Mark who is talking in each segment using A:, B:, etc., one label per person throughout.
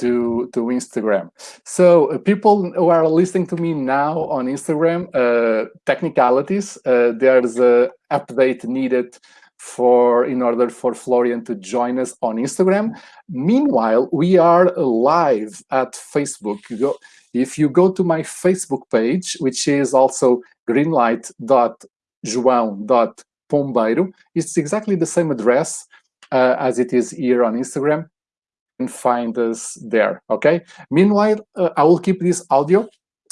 A: to to Instagram. So uh, people who are listening to me now on Instagram, uh, technicalities. Uh, there's a update needed for in order for Florian to join us on Instagram. Meanwhile, we are live at Facebook. You go, if you go to my Facebook page, which is also greenlight.joão.pombeiro, it's exactly the same address uh, as it is here on Instagram find us there, okay? Meanwhile, uh, I will keep this audio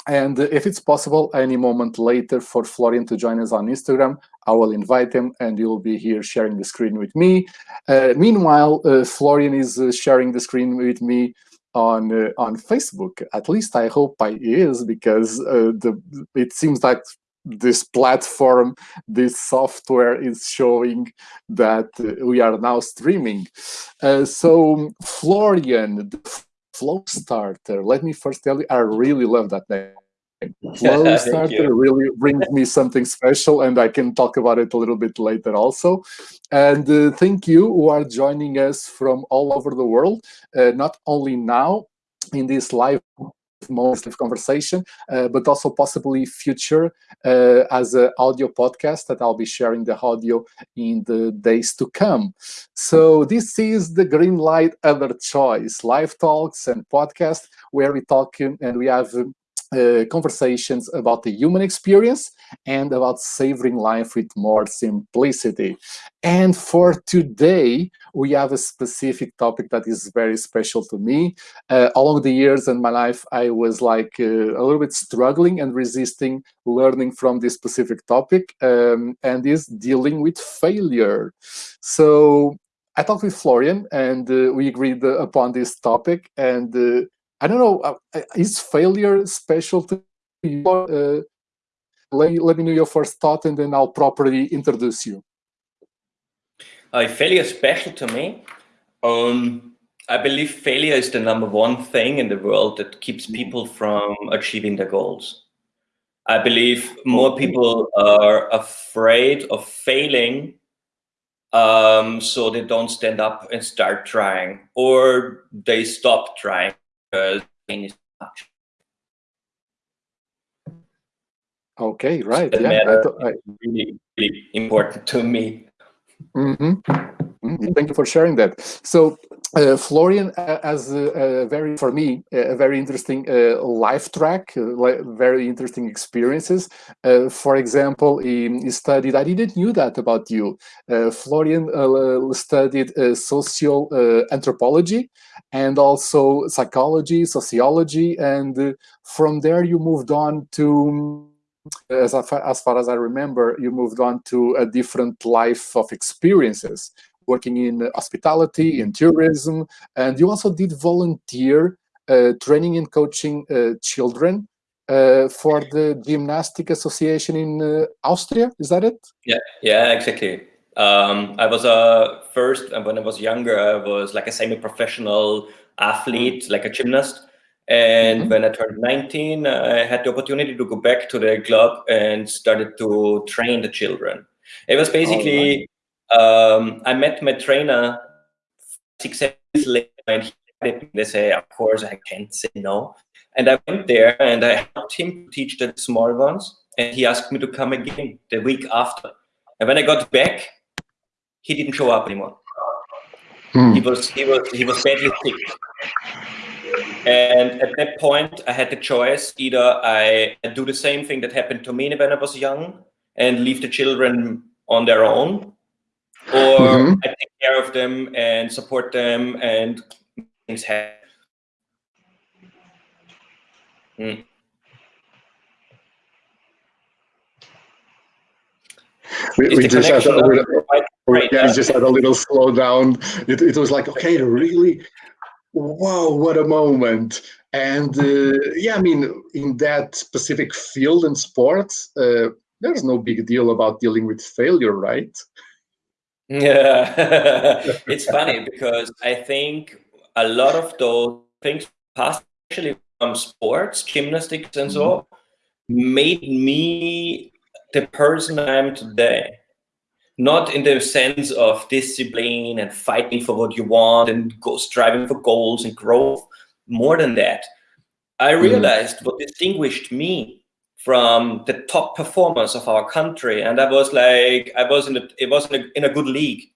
A: and if it's possible, any moment later for Florian to join us on Instagram, I will invite him and you'll be here sharing the screen with me. Uh, meanwhile, uh, Florian is uh, sharing the screen with me on uh, on Facebook. At least I hope I is because uh, the it seems like this platform, this software is showing that uh, we are now streaming. Uh, so Florian, Flow Starter, let me first tell you, I really love that name. Flow Starter really brings me something special and I can talk about it a little bit later also. And uh, thank you who are joining us from all over the world, uh, not only now in this live most of conversation, uh, but also possibly future uh, as an audio podcast that I'll be sharing the audio in the days to come. So this is the Green Light Other Choice, live talks and podcast where we talk and we have uh, conversations about the human experience and about savoring life with more simplicity. And for today, we have a specific topic that is very special to me. Uh, along the years in my life, I was like uh, a little bit struggling and resisting learning from this specific topic um, and is dealing with failure. So I talked with Florian and uh, we agreed upon this topic and uh, I don't know, uh, uh, is failure special to you? Uh, let, let me know your first thought and then I'll properly introduce you.
B: Uh, failure is special to me. Um, I believe failure is the number one thing in the world that keeps people from achieving their goals. I believe more people are afraid of failing um, so they don't stand up and start trying or they stop trying because pain is much.
A: Okay, right. So yeah,
B: I, really, really important to me.
A: Mm -hmm. Mm -hmm. Thank you for sharing that. So, uh, Florian uh, has a, a, very, for me, a very interesting uh, life track, uh, very interesting experiences. Uh, for example, he, he, studied, I didn't knew that about you. Uh, Florian studied social anthropology and also psychology, sociology, and from there you moved on to as, as far as I remember, you moved on to a different life of experiences, working in hospitality, in tourism, and you also did volunteer uh, training and coaching uh, children uh, for the Gymnastic Association in uh, Austria. Is that it?
B: Yeah, yeah, exactly. Um, I was a first, when I was younger, I was like a semi-professional athlete, like a gymnast. And mm -hmm. when I turned 19, I had the opportunity to go back to the club and started to train the children. It was basically, right. Um, I met my trainer six years later and they say, of course, I can't say no. And I went there and I helped him teach the small ones. And he asked me to come again the week after. And when I got back, he didn't show up anymore. Hmm. He was he was he was badly sick. And at that point, I had the choice, either I do the same thing that happened to me when I was young and leave the children on their own, or mm -hmm. I take care of them and support them and things happen. Mm.
A: We, we just had a little, yeah, just had a little slowdown. It, it was like, okay, really, wow, what a moment. And uh, yeah, I mean, in that specific field and sports, uh, there's no big deal about dealing with failure, right?
B: Yeah, it's funny because I think a lot of those things, especially from sports, gymnastics and so, mm-hmm. made me the person I am today not in the sense of discipline and fighting for what you want and go striving for goals and growth, more than that. I mm-hmm. realized mm. what distinguished me from the top performers of our country, and I was like, I was in a, it was in a, in a good league,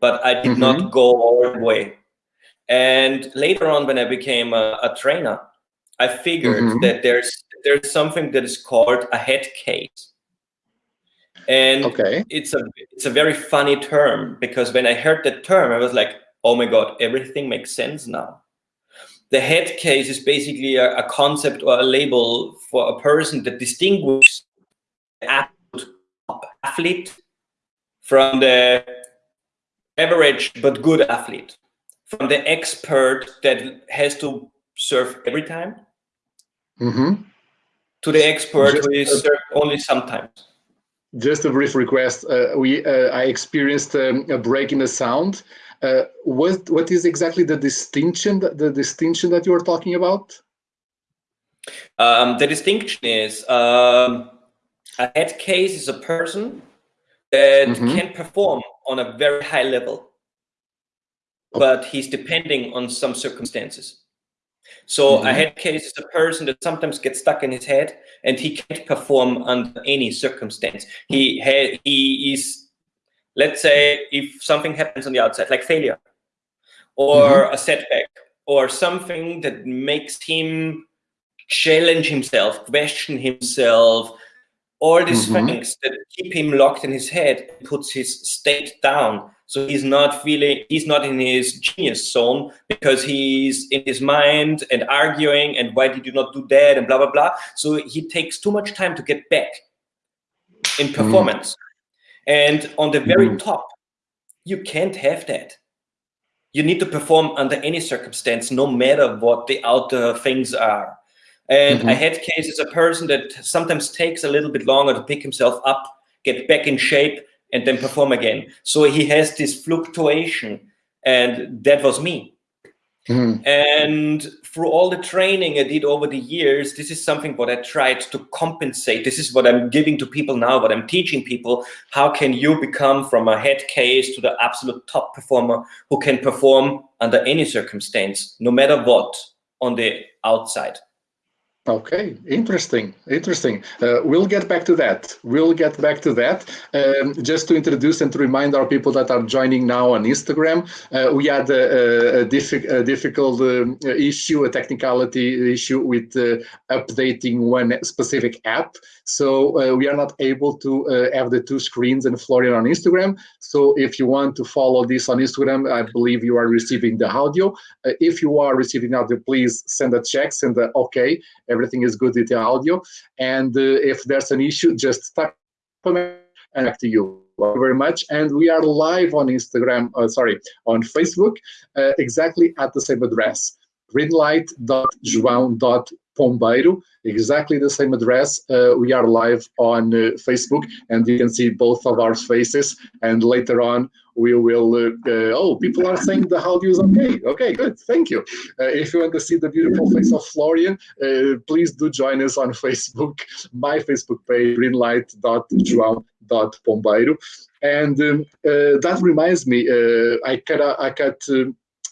B: but I did mm -hmm. not mm-hmm. go all the way. And later on, when I became a, a trainer, I figured mm -hmm. that there's there's something that is called a head case. And okay. it's a it's a very funny term because when I heard that term, I was like, oh my God, everything makes sense now. The head case is basically a, a concept or a label for a person that distinguishes the athlete from the average but good athlete, from the expert that has to serve every time, mm -hmm. to the expert Just who is served only sometimes.
A: Just a brief request. Uh, we uh, I experienced um, a break in the sound. Uh, what what is exactly the distinction the distinction that you are talking about?
B: Um, the distinction is um, a head case is a person that mm -hmm. can perform on a very high level, oh. but he's depending on some circumstances. So mm -hmm. a mm-hmm. head case is a person that sometimes gets stuck in his head and he can't perform under any circumstance. He he is, let's say, if something happens on the outside, like failure, or mm -hmm. a setback, or something that makes him challenge himself, question himself, all these mm -hmm. things that keep him locked in his head, puts his state down. So he's not feeling, he's not in his genius zone because he's in his mind and arguing and why did you not do that and blah, blah, blah. So he takes too much time to get back in mm-hmm. performance. Mm. And on the very mm top, you can't have that. You need to perform under any circumstance, no matter what the outer things are. And mm -hmm. a head case is a person that sometimes takes a little bit longer to pick himself up, get back in shape, and then perform again. So he has this fluctuation, and that was me. Mm -hmm. And through all the training I did over the years, this is something what I tried to compensate. This is what I'm giving to people now, what I'm teaching people. How can you become from a head case to the absolute top performer who can perform under any circumstance, no matter what, on the outside?
A: Okay, interesting, interesting. Uh, we'll get back to that. We'll get back to that. Um, just to introduce and to remind our people that are joining now on Instagram, uh, we had a, a, diffi a difficult um, issue, a technicality issue with uh, updating one specific app. So uh, we are not able to uh, have the two screens and Florian on Instagram. So if you want to follow this on Instagram, I believe you are receiving the audio. Uh, if you are receiving audio, please send a check, send a okay everything is good with the audio. And uh, if there's an issue, just comment and back to you. Thank you very much. And we are live on Instagram, uh, sorry, on Facebook, uh, exactly at the same address, greenlight.joão.pombeiro, exactly the same address. Uh, we are live on uh, Facebook and you can see both of our faces. And later on, we will, uh, uh, oh, people are saying the audio is okay. Okay, good, thank you. Uh, if you want to see the beautiful face of Florian, please do join us on Facebook, my Facebook page, greenlight.joão.pombeiro. And um, that reminds me, I cut, I cut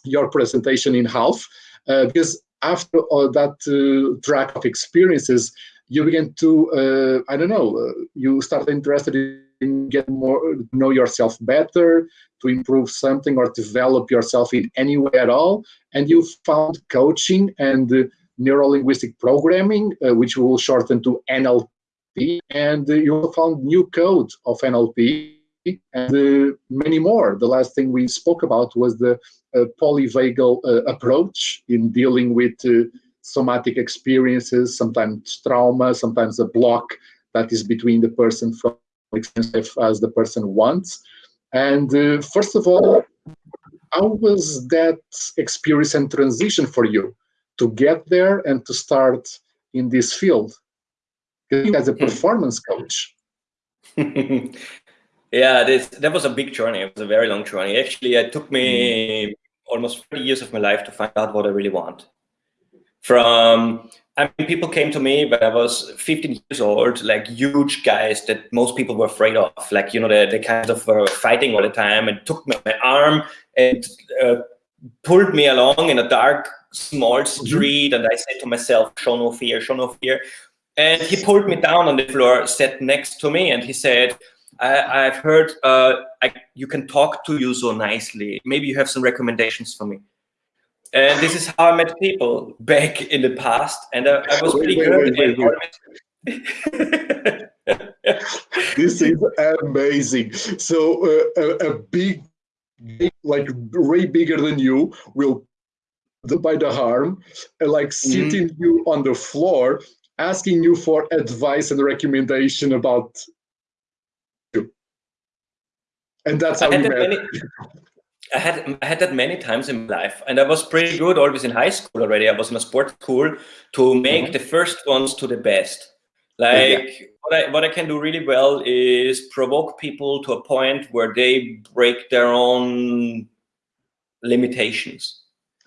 A: your presentation in half because after all that uh, track of experiences, you begin to, uh, I don't know, uh, you start interested in get more, know yourself better, to improve something or develop yourself in any way at all. And you found coaching and uh, neuro-linguistic programming, uh, which will shorten to NLP. And uh, you found new code of NLP and uh, many more. The last thing we spoke about was the uh, polyvagal uh, approach in dealing with somatic experiences, sometimes trauma, sometimes a block that is between the person from as the person wants. And uh, first of all, how was that experience and transition for you to get there and to start in this field as a hmm. performance coach?
B: yeah, this, that was a big journey. It was a very long journey. Actually, it took me mm. Almost 30 years of my life to find out what I really want. From I mean, people came to me when I was 15 years old, like huge guys that most people were afraid of. Like, you know, they, they kind of were fighting all the time and took my arm and uh, pulled me along in a dark small
A: Mm-hmm.
B: street, and I said to myself, "Show no fear, show no fear." And he pulled me down on the floor, sat next to me, and he said, I, "I've heard uh, I, you can talk to you so nicely. Maybe you have some recommendations for me." And this is how I met people back in the past, and I, I was pretty
A: wait,
B: good.
A: wait, wait, this is amazing. So uh, a, a big, like way bigger than you, will the- by the harm, and like sitting you on the floor, asking you for advice and recommendation about. And that's how
B: I had
A: we
B: that
A: met.
B: many. I had I had that many times in my life, and I was pretty good always in high school already. I was in a sports school to make
A: Mhm.
B: the first ones to the best. Like what I what I can do really well is provoke people to a point where they break their own limitations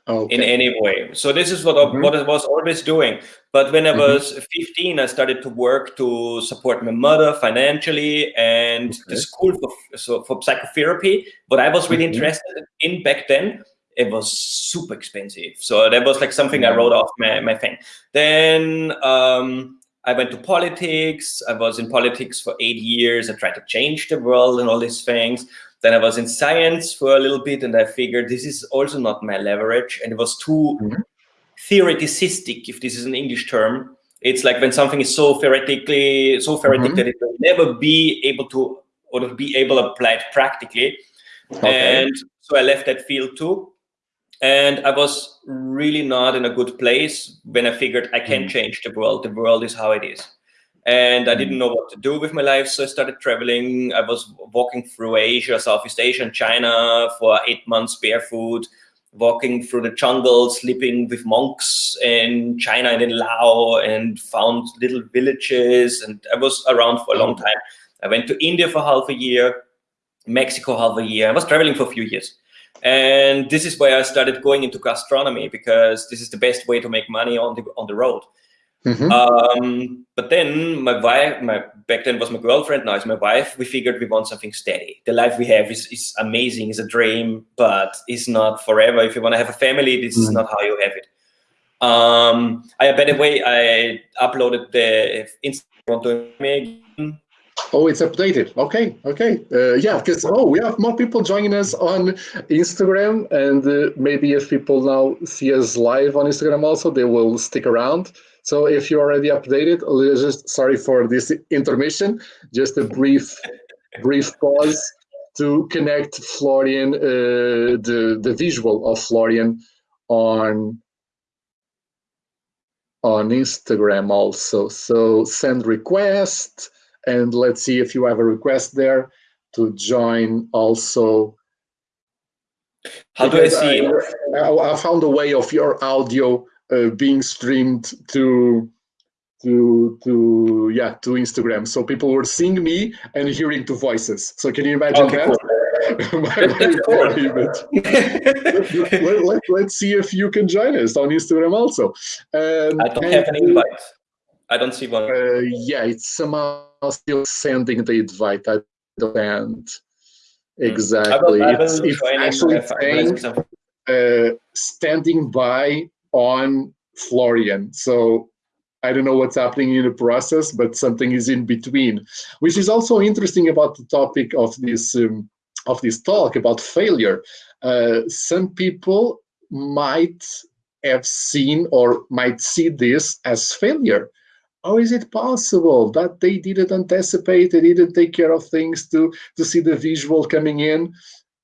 A: Okay.
B: in any way. So this is what I,
A: Mhm.
B: what I was always doing. But when I was 15, I started to work to support my mother financially and the school for so for psychotherapy. What I was really
A: Mhm.
B: interested in back then, it was super expensive. So that was like something I wrote off my, my thing. Then um, I went to politics. I was in politics for eight years. I tried to change the world and all these things. Then I was in science for a little bit, and I figured this is also not my leverage, and it was too
A: Mhm.
B: theoreticistic, if this is an English term. It's like when something is so theoretically, so theoretic
A: Mhm.
B: that it will never be able to, or to be able to apply it practically.
A: Okay.
B: And so I left that field too. And I was really not in a good place when I figured I can't
A: Mm.
B: change the world. The world is how it is. And I didn't mm. know what to do with my life. So I started traveling. I was walking through Asia, Southeast Asia, and China for eight months barefoot, walking through the jungle, sleeping with monks in China and in Laos, and found little villages. And I was around for a long mm. time. I went to India for half a year, Mexico half a year. I was traveling for a few years. And this is where I started going into gastronomy because this is the best way to make money on the on the road.
A: Mhm.
B: Um, but then my wife, my back then was my girlfriend, now it's my wife. We figured we want something steady. The life we have is, is amazing, is a dream, but it's not forever. If you want to have a family, this is
A: Mm.
B: not how you have it. Um, I, by the way, I uploaded the Instagram to me.
A: Oh, it's updated. Okay, okay. Uh, yeah, because oh, we have more people joining us on Instagram, and uh, maybe if people now see us live on Instagram, also they will stick around. So if you already updated, just sorry for this intermission. Just a brief, brief pause to connect Florian, uh, the the visual of Florian on on Instagram also. So send request and let's see if you have a request there to join also.
B: How do I see? it?
A: I, I found a way of your audio uh, being streamed to to to yeah to Instagram. So people were seeing me and hearing two voices. So can you imagine
B: Okay,
A: that? My
B: That's
A: way
B: cool.
A: let, let, let's see if you can join us on Instagram also. Um,
B: I don't
A: and,
B: have an invite. I don't see one.
A: uh, yeah, it's somehow still sending the invite. I don't understand
B: I will,
A: exactly.
B: I will
A: It's, it's actually
B: if I realize
A: saying uh, standing by on Florian. So I don't know what's happening in the process, but something is in between, which is also interesting about the topic of this um, of this talk about failure. Uh, some people might have seen or might see this as failure. How is it possible that they didn't anticipate, they didn't take care of things to to see the visual coming in?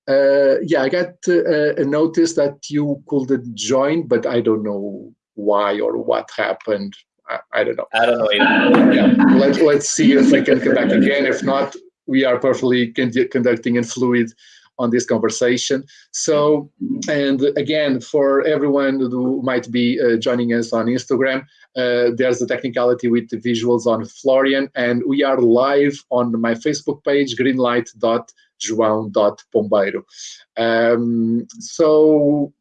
A: Uh, yeah, I got uh, a notice that you couldn't join, but I don't know why or what happened. I, I don't know.
B: I don't know either.
A: Yeah, let, let's see if we can come back again. If not, we are perfectly con- conducting and fluid on this conversation. So, and again, for everyone who might be uh, joining us on Instagram, uh, there's the technicality with the visuals on Florian, and we are live on my Facebook page, greenlight.joão.pombeiro. Um, so,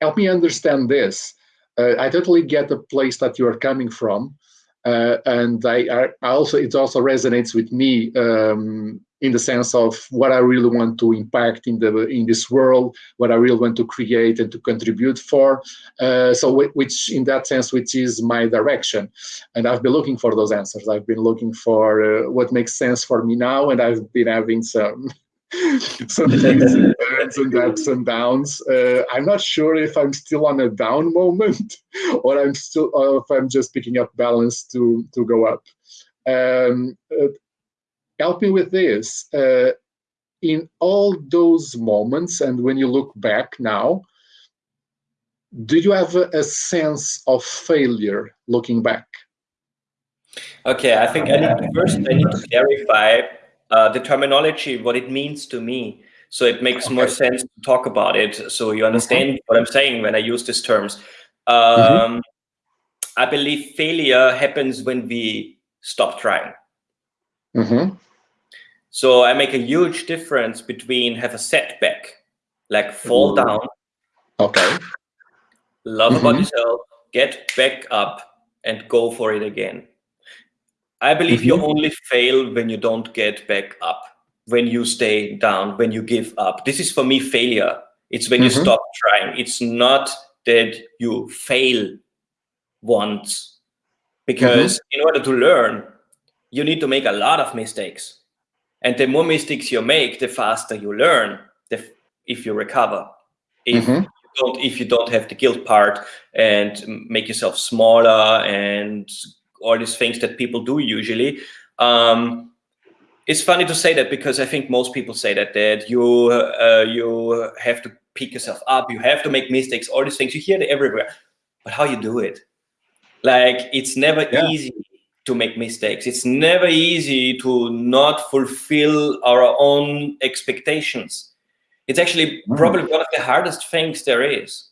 A: help me understand this. Uh, I totally get the place that you are coming from. Uh, and I, I also it also resonates with me um, in the sense of what I really want to impact in the in this world, what I really want to create and to contribute for. Uh, so, which in that sense, which is my direction, and I've been looking for those answers. I've been looking for uh, what makes sense for me now, and I've been having some. some things and ups and ups and downs. Uh, I'm not sure if I'm still on a down moment or I'm still, or if I'm just picking up balance to to go up. Um, uh, help me with this. Uh, in all those moments, and when you look back now, do you have a, a sense of failure looking back?
B: Okay, I think I need to, first I need to clarify uh, the terminology, what it means to me. So it makes okay. more sense to talk about it. So you understand mm -hmm. what I'm saying when I use these terms. Um, mm -hmm. I believe failure happens when we stop trying.
A: Mm -hmm.
B: So I make a huge difference between have a setback, like fall Ooh. down.
A: Okay.
B: Love mm -hmm. about yourself, get back up and go for it again. I believe mm -hmm. you mm-hmm. only fail when you don't get back up, when you stay down, when you give up. This is for me failure. It's when mm -hmm. you mm-hmm. stop trying. It's not that you fail once, because mm-hmm. in order to learn, you need to make a lot of mistakes and the more mistakes you make, the faster you learn. The, if you recover, if mm -hmm. you don't, if you don't have the guilt part and make yourself smaller and all these things that people do usually. Um, it's funny to say that because I think most people say that that you uh, you have to pick yourself up, you have to make mistakes, all these things you hear it everywhere. But how you do it? Like it's never yeah. easy to make mistakes. It's never easy to not fulfill our own expectations. It's actually mm. probably one of the hardest things there is.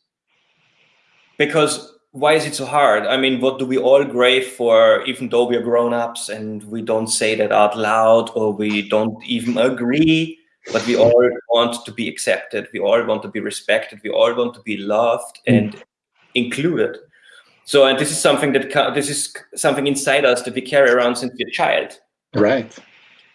B: Because why is it so hard? I mean, what do we all crave for, even though we are grown-ups and we don't say that out loud or we don't even agree, but we all want to be accepted. We all want to be respected. We all want to be loved and mm. included. So, and this is something that this is something inside us that we carry around since we're a child.
A: Right.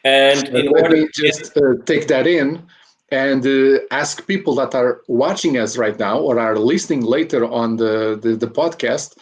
B: And
A: in let order me just uh, take that in and uh, ask people that are watching us right now or are listening later on the, the, the podcast,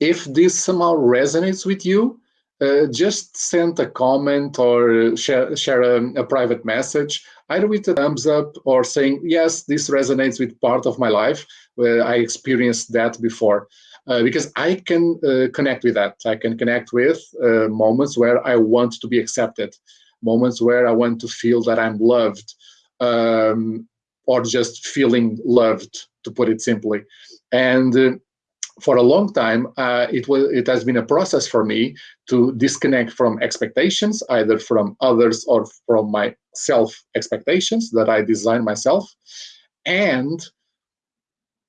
A: if this somehow resonates with you, uh, just send a comment or share, share a, a, private message, either with a thumbs up or saying, yes, this resonates with part of my life where I experienced that before uh, because I can uh, connect with that. I can connect with uh, moments where I want to be accepted, moments where I want to feel that I'm loved, um, or just feeling loved, to put it simply. And uh, for a long time, uh, it was it has been a process for me to disconnect from expectations, either from others or from my self expectations that I design myself, and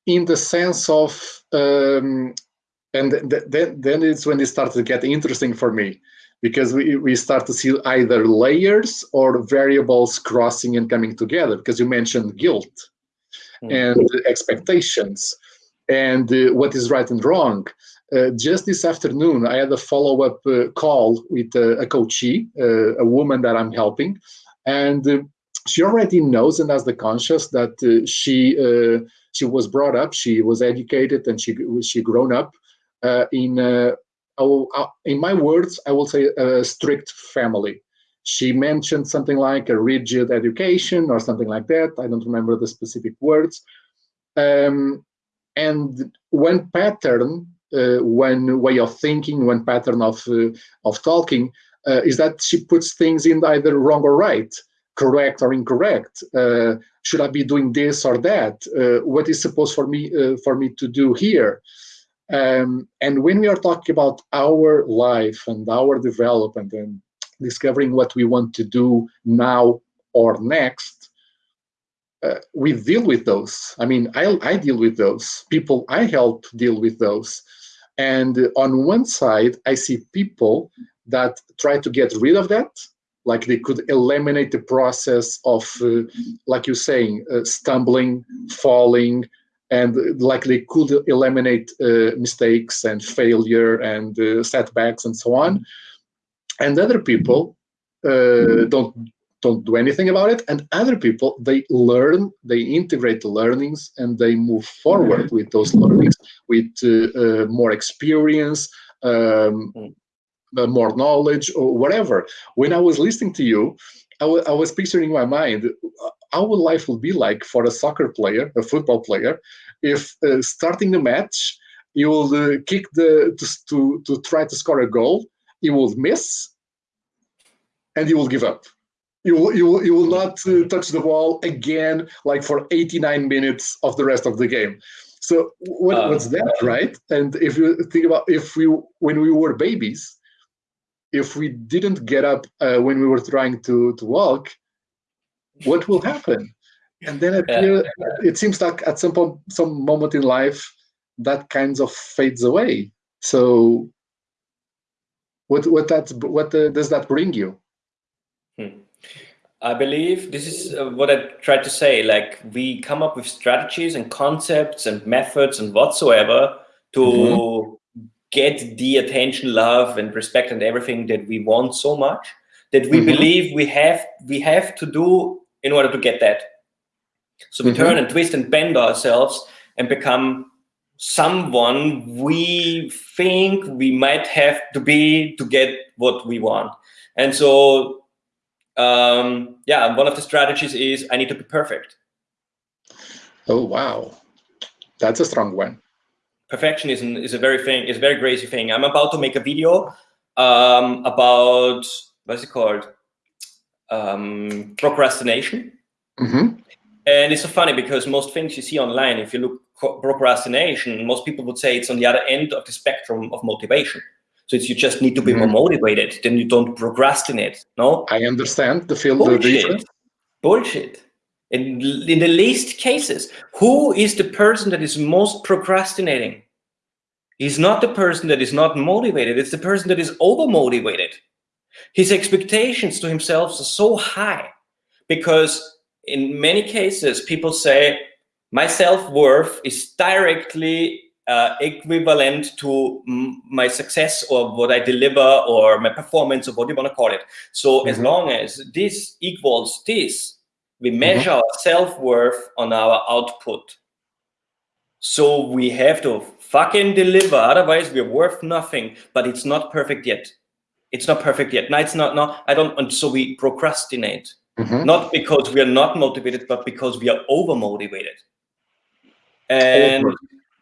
A: in the sense of um, and th then then it's when it started to get interesting for me because we, we start to see either layers or variables crossing and coming together because you mentioned guilt mm. and expectations. And uh, what is right and wrong? Uh, just this afternoon i had a follow-up uh, call with uh, a coachee uh, a woman that i'm helping. And uh, she already knows and has the conscious that she she was brought up, she was educated, and she she grown up uh, in uh, uh, in my words, I will say a strict family. She mentioned something like a rigid education or something like that. I don't remember the specific words. Um, and one pattern, uh, one way of thinking, one pattern of uh, of talking uh, is that she puts things in either wrong or right correct or incorrect? Uh, should I be doing this or that? Uh, what is supposed for me uh, for me to do here? Um, and when we are talking about our life and our development and discovering what we want to do now or next, uh, we deal with those. I mean, I, I deal with those. People I help deal with those. And on one side, I see people that try to get rid of that like they could eliminate the process of uh, like you're saying uh, stumbling falling and like they could eliminate uh, mistakes and failure and uh, setbacks and so on and other people uh, don't don't do anything about it and other people they learn they integrate the learnings and they move forward with those learnings with uh, uh, more experience um, mm. uh, more knowledge or whatever. When i was listening to you I, I was picturing in my mind uh, how would life would be like for a soccer player a football player if uh, starting the match you will uh, kick the to, to to try to score a goal you will miss and you will give up. You will, you will, you will not uh, touch the ball again like for 89 minutes of the rest of the game. So what, um, what's that right? And if you think about if we when we were babies if we didn't get up uh, when we were trying to to walk what will happen and then it, yeah. it seems like at some point some moment in life that kind of fades away so what what that what uh, does that bring you
B: hmm. I believe this is uh, what I tried to say. Like we come up with strategies and concepts and methods and whatsoever to mm -hmm. Get the attention, love, and respect and everything that we want so much that we mm -hmm. believe we have we have to do in order to get that. So we mm -hmm. turn and twist and bend ourselves and become someone we think we might have to be to get what we want. And so um, yeah, one of the strategies is I need to be perfect.
A: Oh, wow. That's a strong one.
B: Perfectionism is a very thing, is a very crazy thing. I'm about to make a video um, about, what's it called? Um, procrastination.
A: Mm -hmm.
B: And it's so funny because most things you see online, if you look procrastination, most people would say it's on the other end of the spectrum of motivation. So it's you just need to be mm -hmm. more motivated. Then you don't procrastinate. No.
A: I understand the field.
B: Bullshit. Bullshit. In in the least cases, who is the person that is most procrastinating? He's not the person that is not motivated. It's the person that is over motivated. His expectations to himself are so high because in many cases people say my self-worth is directly uh, equivalent to my success or what I deliver or my performance or what you want to call it. So mm -hmm. as mm-hmm. long as this equals this, we mm-hmm. measure mm -hmm. our self-worth on our output. So we have to fucking deliver, otherwise we're worth nothing, but it's not perfect yet. It's not perfect yet. No, it's not, no, I don't, and so we procrastinate. Mm -hmm. Not because we are not motivated, but because we are over motivated. And over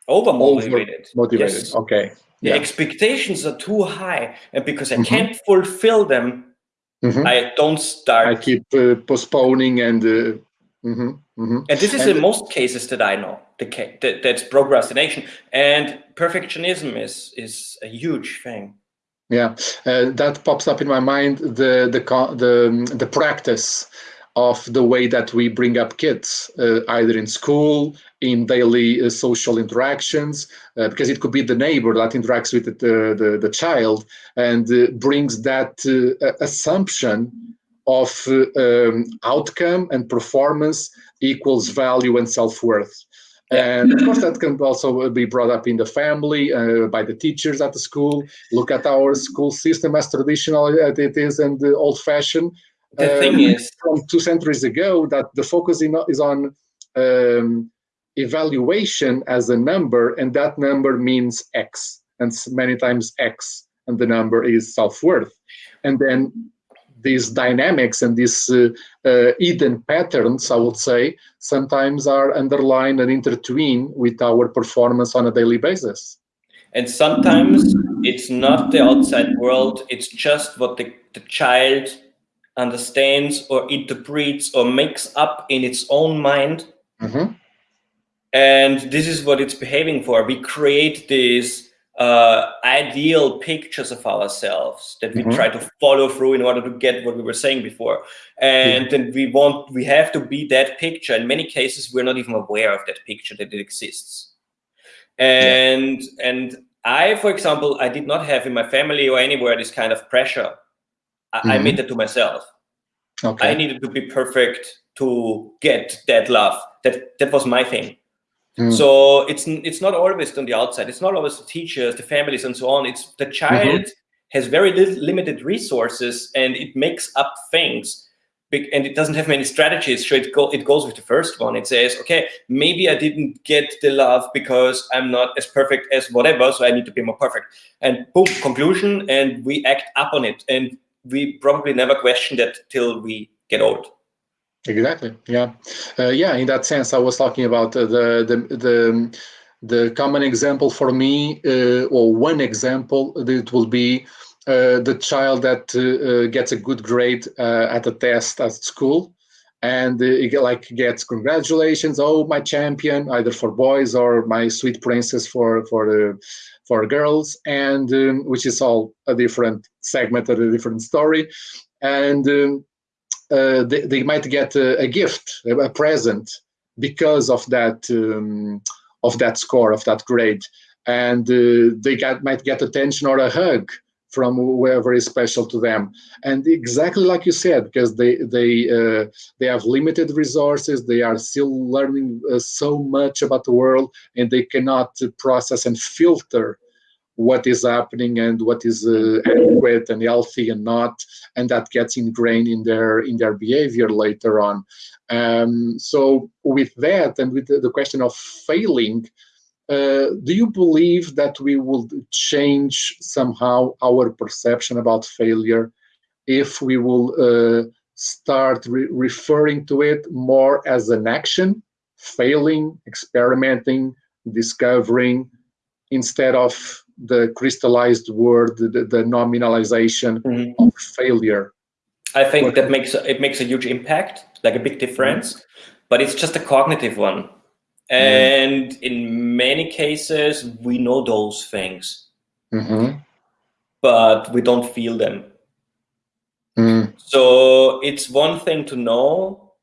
B: over motivated.
A: Motivated. Yes. Okay.
B: The yeah. expectations are too high, and because I mm -hmm. can't fulfill them, mm -hmm. I don't start.
A: I keep uh, postponing and. Uh, mm -hmm,
B: and this is and in most cases that I know. The that, that's procrastination and perfectionism is is a huge thing.
A: Yeah, uh, that pops up in my mind. The the the the practice of the way that we bring up kids, uh, either in school, in daily uh, social interactions, uh, because it could be the neighbor that interacts with the, the, the child and uh, brings that uh, assumption of uh, um, outcome and performance equals value and self-worth. And of course, that can also be brought up in the family, uh, by the teachers at the school. Look at our school system as traditional as it is and old-fashioned
B: the um, thing is
A: from two centuries ago that the focus in, is on um, evaluation as a number and that number means x and many times x and the number is self-worth and then these dynamics and these uh, uh, hidden patterns i would say sometimes are underlined and intertwined with our performance on a daily basis
B: and sometimes it's not the outside world it's just what the, the child understands or interprets or makes up in its own mind.
A: Mm -hmm.
B: And this is what it's behaving for. We create these uh, ideal pictures of ourselves that we mm -hmm. try to follow through in order to get what we were saying before. And yeah. then we want, we have to be that picture. In many cases, we're not even aware of that picture that it exists. And, yeah. and I, for example, I did not have in my family or anywhere this kind of pressure I, mm -hmm. I made mm-hmm. that to myself.
A: Okay.
B: I needed to be perfect to get that love. That that was my thing. Mm. So it's it's not always on the outside. It's not always the teachers, the families, and so on. It's the child mm -hmm. has very limited resources, and it makes up things and it doesn't have many strategies. So it, go, it goes with the first one. It says, okay, maybe I didn't get the love because I'm not as perfect as whatever, so I need to be more perfect. And boom, conclusion, and we act up on it. And we probably never question that till we get old.
A: Exactly. Yeah. Uh, yeah. In that sense, I was talking about uh, the the the the common example for me, uh, or one example, that will be uh, the child that uh, uh, gets a good grade at a test at school, and it like gets congratulations, oh my champion, either for boys or my sweet princess for for for girls, and um, which is all a different segment of a different story, and. Um, uh, they, they, might get a, a, gift, a present, because of that um, of that score, of that grade, and uh, they get, might get attention or a hug from whoever is special to them. And exactly like you said because they they uh, they have limited resources they are still learning uh, so much about the world and they cannot process and filter what is happening and what is uh, adequate and healthy and not and that gets ingrained in their in their behavior later on. Um, so with that and with the, question of failing uh, do you believe that we will change somehow our perception about failure if we will uh, start re referring to it more as an action, failing, experimenting, discovering, instead of the crystallized word, the, the nominalization mm -hmm. of failure?
B: I think that makes it makes a huge impact, like a big difference, mm -hmm. but it's just a cognitive one and mm. in many cases, we know those things, mm -hmm. but we don't feel them. Mm. So it's one thing to know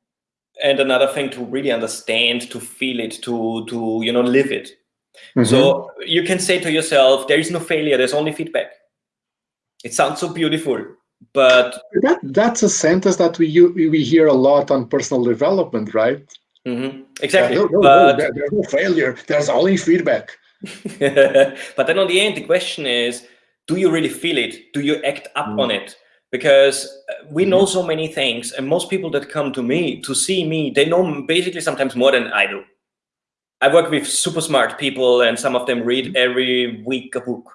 B: and another thing to really understand, to feel it, to, to you know, live it. Mm -hmm. So you can say to yourself, there is no failure, there's only feedback. It sounds so beautiful, but
A: that, that's a sentence that we we hear a lot on personal development, right?
B: Mm -hmm. Exactly.
A: no, no,
B: but,
A: no, there's no failure. There's only feedback.
B: but then on the end, the question is, do you really feel it? Do you act up mm. on it? Because uh, we know mm-hmm. so many things, and most people that come to me to see me, they know basically sometimes more than I do. I work with super smart people, and some of them read every week a book.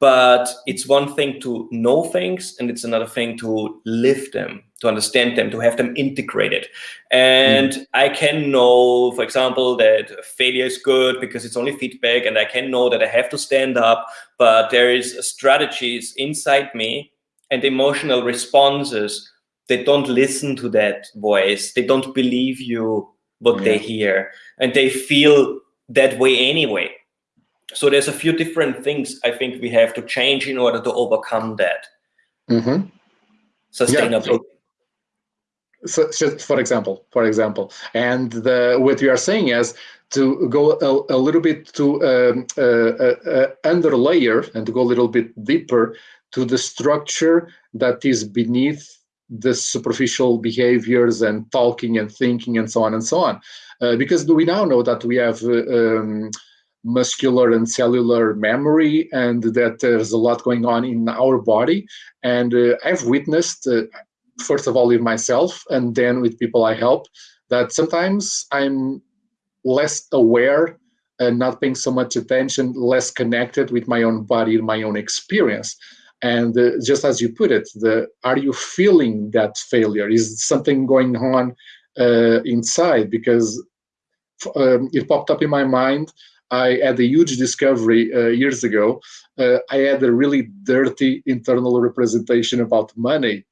B: But it's one thing to know things, and it's another thing to live them, to understand them, to have them integrated. And mm. I can know, for example, that failure is good because it's only feedback, and I can know that I have to stand up, but there is strategies inside me and emotional responses they don't listen to that voice. They don't believe you what yeah. they hear, and they feel that way anyway. So there's a few different things I think we have to change in order to overcome that mm -hmm. sustainably. Yeah,
A: so, so, for example, for example, and the, what you are saying is to go a, a little bit to um, uh, uh, uh, under layer and to go a little bit deeper to the structure that is beneath the superficial behaviors and talking and thinking and so on and so on. Uh, because we now know that we have uh, um, muscular and cellular memory and that there's a lot going on in our body. And uh, I've witnessed, uh, first of all, with myself and then with people I help, that sometimes I'm less aware and not paying so much attention, less connected with my own body, my own experience. And uh, just as you put it, the are you feeling that failure? Is something going on uh, inside? Because um, it popped up in my mind I had a huge discovery uh, years ago. Uh, I had a really dirty internal representation about money,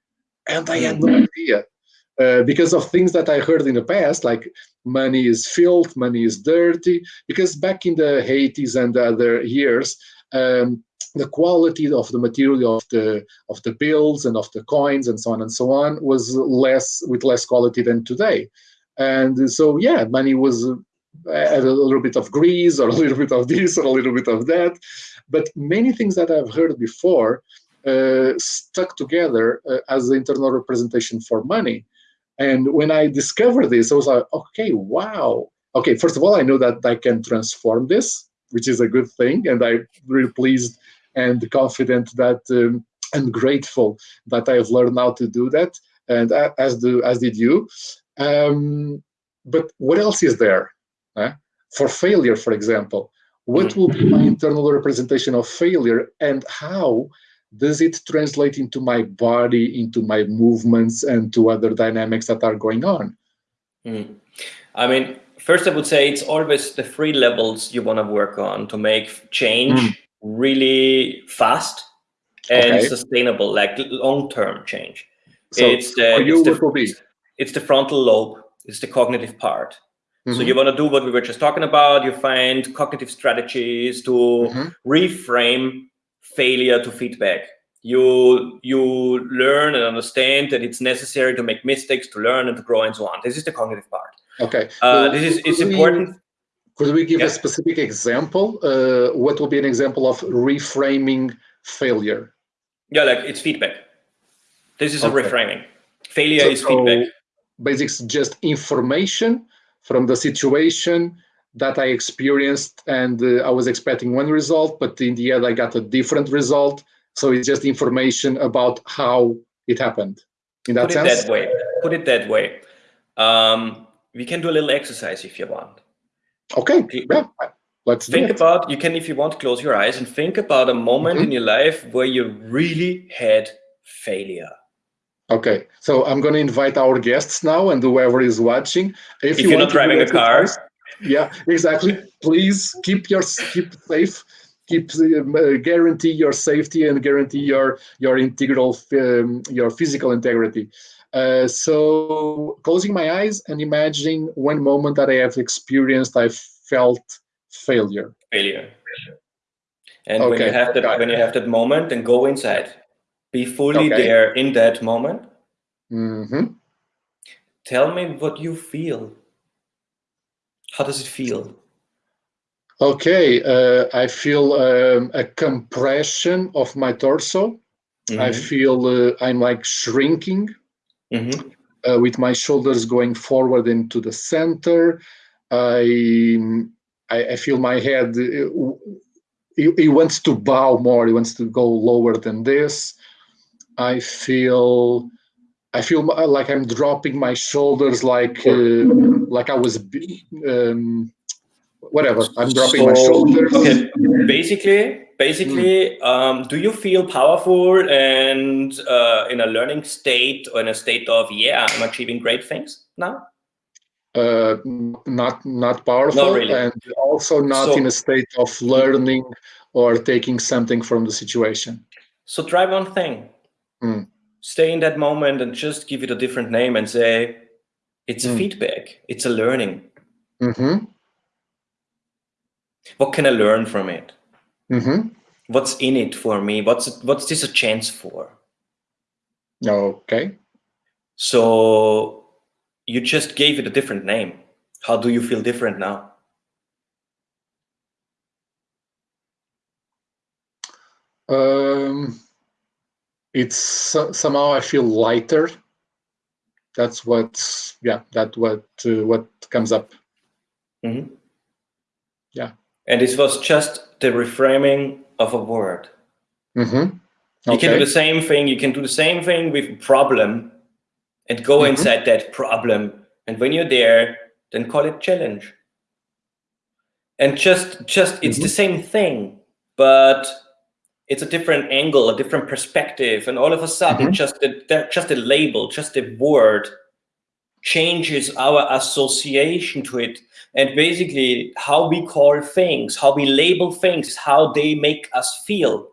A: and I had no mm-hmm. idea. Uh, because of things that I heard in the past, like money is filth, money is dirty. Because back in the 80s and other years, um, the quality of the material of the of the bills and of the coins and so on and so on was less with less quality than today. And so, yeah, money was add a little bit of grease or a little bit of this or a little bit of that. But many things that I've heard before uh, stuck together uh, as the internal representation for money. And when I discovered this, I was like, okay, wow. Okay, first of all, I know that I can transform this, which is a good thing. And I'm really pleased and confident that um, and grateful that I've learned how to do that. and uh, as do as did you. Um, but what else is there uh, for failure, for example? What will be my internal representation of failure, and how does it translate into my body, into my movements, and to other dynamics that are going on?
B: Mm. I mean, first I would say it's always the three levels you want to work on to make change mm. Really fast and okay. sustainable, like long-term change.
A: So it's the, you,
B: it's, the it's the frontal lobe, it's the cognitive part. Mm -hmm. So mm-hmm. you want to do what we were just talking about. You find cognitive strategies to mm -hmm. reframe failure to feedback. You you learn and understand that it's necessary to make mistakes, to learn and to grow and so on. This is the cognitive part.
A: Okay.
B: Uh, this is it's important.
A: Could we give yeah. a specific example? Uh, what will be an example of reframing failure?
B: Yeah, like it's feedback. This is okay. a reframing. Failure so, is feedback.
A: So Basics just information from the situation that I experienced and uh, I was expecting one result, but in the end I got a different result. So it's just information about how it happened. In that
B: Put
A: sense?
B: it that way. Put it that way. Um, we can do a little exercise if you want.
A: Okay, yeah, let's
B: think about, you can, if you want, close your eyes and think about a moment mm -hmm. in your life where you really had failure.
A: Okay, so I'm going to invite our guests now and whoever is watching.
B: If, if you are not driving a car.
A: Yeah, exactly. Please keep your keep safe, keep uh, guarantee your safety and guarantee your your integral um, your physical integrity. Uh, so closing my eyes and imagining one moment that I have experienced, I felt failure.
B: Failure. And okay. when you have that, when you have that moment, then go inside. Be fully okay. there in that moment.
A: Mm -hmm.
B: Tell me what you feel. How does it feel?
A: Okay, uh, I feel um, a compression of my torso. Mm -hmm. I mm-hmm. feel uh, I'm like shrinking mm -hmm. uh, with my shoulders going forward into the center. I, I, I feel my head, it, it, wants to bow more, it wants to go lower than this. I feel I feel like I'm dropping my shoulders, like uh, like I was, um, whatever. I'm dropping so, my shoulders.
B: Okay. Basically, basically, mm. um, do you feel powerful and uh, in a learning state or in a state of yeah, I'm achieving great things now?
A: Uh, not not powerful, not really. and also not so, in a state of learning or taking something from the situation.
B: So try one thing.
A: Mm
B: stay in that moment and just give it a different name and say, it's a mm. feedback, it's a learning.
A: Mm -hmm.
B: What can I learn from it?
A: Mm -hmm.
B: What's in it for me? What's what's this a chance for?
A: Okay.
B: So you just gave it a different name. How do you feel different now?
A: Um, it's somehow I feel lighter. That's what, yeah, that what uh, what comes up.
B: Mm -hmm.
A: Yeah.
B: And this was just the reframing of a word.
A: Mm -hmm. okay.
B: You can do the same thing. You can do the same thing with problem, and go mm -hmm. inside that problem. And when you're there, then call it challenge. And just, just it's the mm-hmm. same thing, but it's a different angle, a different perspective, and all of a sudden, mm -hmm. just a, just a label, just a word changes our association to it. And basically, how we call things, how we label things, how they make us feel.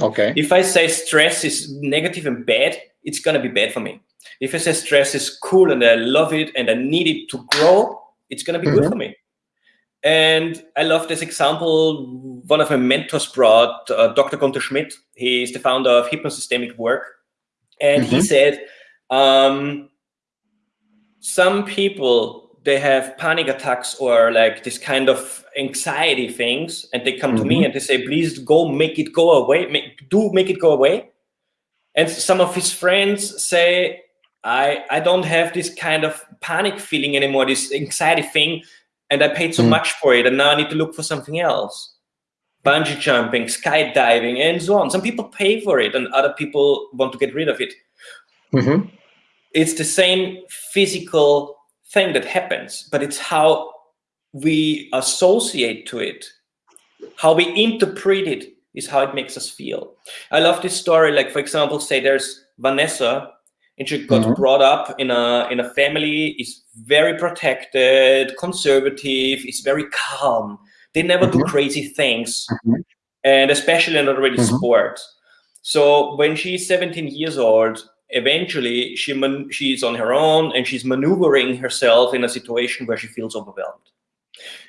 A: Okay.
B: If I say stress is negative and bad, it's gonna be bad for me. If I say stress is cool and I love it and I need it to grow, it's gonna be mm -hmm. good mm-hmm. for me. And I love this example. One of my mentors brought uh, Dr. Gunther Schmidt. He's the founder of Hypnosystemic Work. And mm -hmm. he mm-hmm. said, um, some people, they have panic attacks or like this kind of anxiety things. And they come mm -hmm. to me mm-hmm. and they say, please go make it go away. Make, do make it go away. And some of his friends say, I, I don't have this kind of panic feeling anymore, this anxiety thing and I paid so mm. much for it, and now I need to look for something else. Bungee jumping, skydiving, and so on. Some people pay for it, and other people want to get rid of it.
A: Mm -hmm.
B: It's the same physical thing that happens, but it's how we associate to it, how we interpret it is how it makes us feel. I love this story. Like, for example, say there's Vanessa and she got mm -hmm. brought up in a in a family is very protected conservative is very calm they never mm -hmm. do mm-hmm. crazy things mm -hmm. and especially not really mm-hmm. sports so when she's 17 years old eventually she she's on her own and she's maneuvering herself in a situation where she feels overwhelmed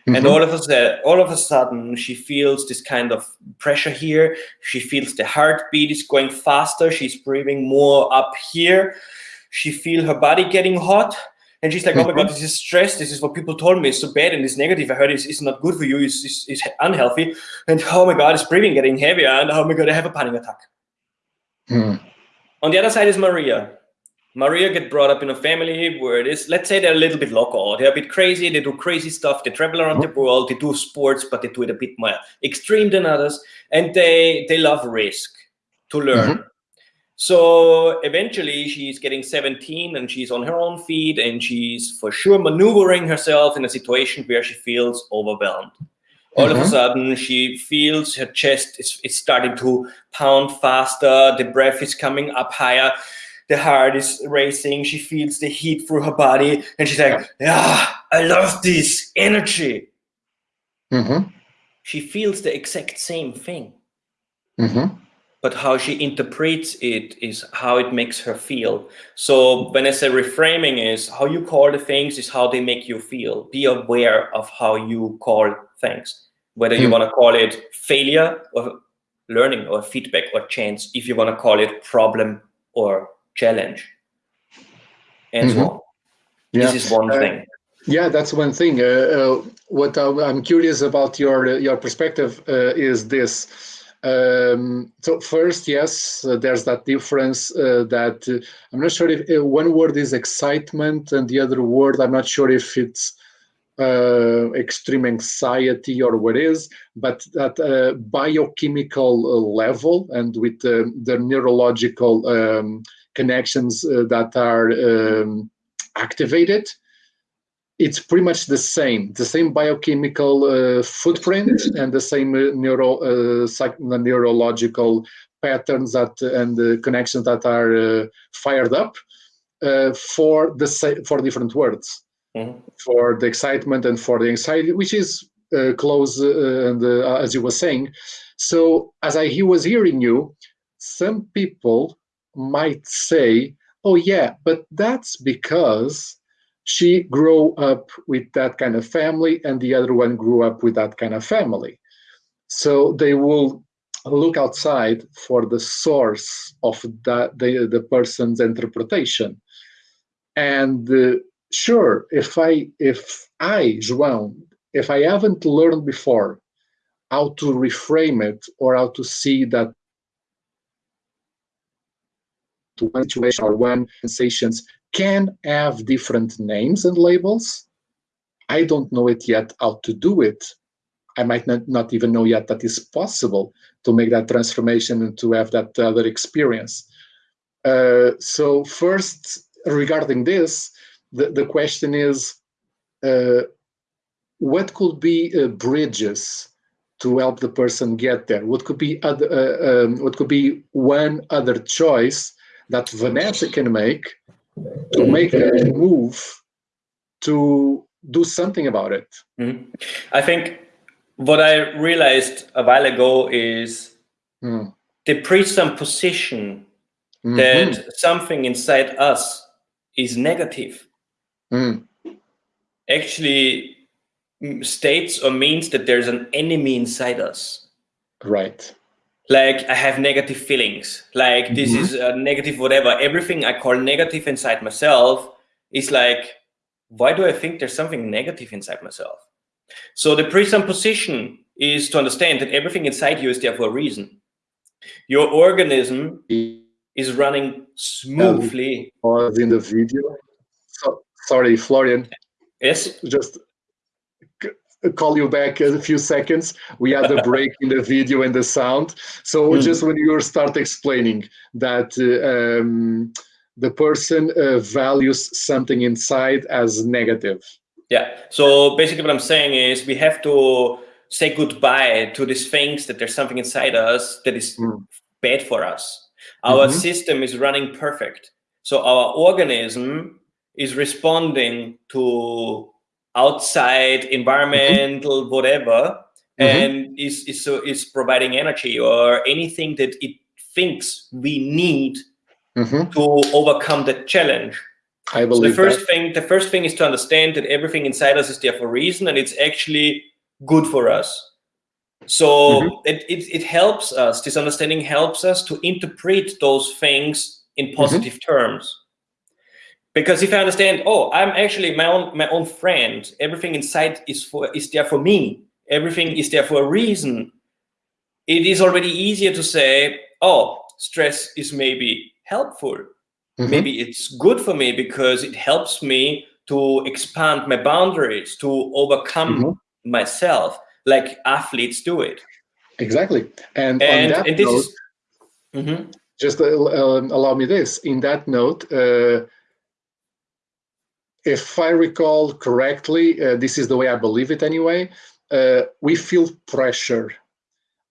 B: Mm -hmm. And all of a sudden, all of a sudden, she feels this kind of pressure here. She feels the heartbeat is going faster. She's breathing more up here. She feels her body getting hot. And she's like, oh my God, mm-hmm. this is stress. This is what people told me. It's so bad and it's negative. I heard it's, it's not good for you. It's, it's, it's unhealthy. And oh my God, it's breathing getting heavier. And oh my God, I have a panic attack. Mm. On the other side is Maria. Maria get brought up in a family where it is, let's say they're a little bit local, they're a bit crazy, they do crazy stuff, they travel around the mm-hmm. world, they do sports, but they do it a bit more extreme than others, and they they love risk to learn. Mm -hmm. So eventually she's getting 17 and she's on her own feet and she's for sure maneuvering herself in a situation where she feels overwhelmed. All mm -hmm. of a mm-hmm. sudden she feels her chest is, is starting to pound faster, the breath is coming up higher the heart is racing. She feels the heat through her body, and she's like, "Yeah, I love this energy." Mm -hmm. She feels the exact same thing. Mm -hmm. But how she interprets it is how it makes her feel. So when I say reframing is how you call the things is how they make you feel. Be aware of how you call things, whether you mm. want to call it failure or learning or feedback or chance, if you want to call it problem or challenge and mm -hmm. so mm-hmm. on. Yeah. This is one uh, thing.
A: Yeah, that's one thing. Uh, uh, what I'm curious about your your perspective uh, is this. Um, so first, yes, uh, there's that difference uh, that I'm not sure if one word is excitement and the other word I'm not sure if it's extreme anxiety or what is, but at a biochemical level and with the neurological um, connections uh, that are um, activated, it's pretty much the same, the same biochemical uh, footprint and the same uh, neuro, uh, neurological patterns that and connections that are uh, fired up uh, for the for different words, mm -hmm. for the excitement and for the anxiety, which is close and as you were saying. So as I he was hearing you, some people might say, oh yeah, but that's because she grew up with that kind of family and the other one grew up with that kind of family. So they will look outside for the source of that the, the person's interpretation. And uh, sure, if I, if I, João, if I haven't learned before how to reframe it or how to see that one situation or one sensations can have different names and labels. I don't know it yet how to do it. I might not, not even know yet that is possible to make that transformation and to have that other experience. Uh, so first, regarding this, the, the question is, uh, what could be uh, bridges to help the person get there? What could be other, uh, um, what could be one other choice that Vanessa can make to make a move to do something about it. Mm -hmm.
B: I think what I realized a while ago is mm. the presupposition mm -hmm. that something inside us is negative mm. actually states or means that there's an enemy inside us.
A: Right
B: like I have negative feelings, like this mm -hmm. is a negative whatever. Everything I call negative inside myself is like, why do I think there's something negative inside myself? So the presupposition is to understand that everything inside you is there for a reason. Your organism is running smoothly.
A: Pause in the video. So, sorry, Florian.
B: Yes.
A: Just call you back a few seconds. We had a break in the video and the sound. So mm. just when you start explaining that uh, um, the person uh, values something inside as negative.
B: Yeah. So basically, what I'm saying is we have to say goodbye to these things that there's something inside us that is mm. bad for us. Our mm -hmm. system is running perfect. So our organism is responding to outside environmental mm -hmm. whatever mm -hmm. and is is so is providing energy or anything that it thinks we need mm-hmm. to overcome the challenge
A: I believe
B: so the first
A: that.
B: thing the first thing is to understand that everything inside us is there for a reason and it's actually good for us so mm -hmm. it, it, it helps us this understanding helps us to interpret those things in mm-hmm. positive terms because if i understand oh i'm actually my own my own friend everything inside is for is there for me everything is there for a reason it is already easier to say oh stress is maybe helpful Mm -hmm. Maybe it's good for me because it helps me to expand my boundaries, to overcome mm -hmm. myself, like athletes do it.
A: Exactly. And, and, and this note, is, mm -hmm. just uh, uh, allow me this. In that note, uh, if I recall correctly, uh, this is the way I believe it anyway, uh, we feel pressure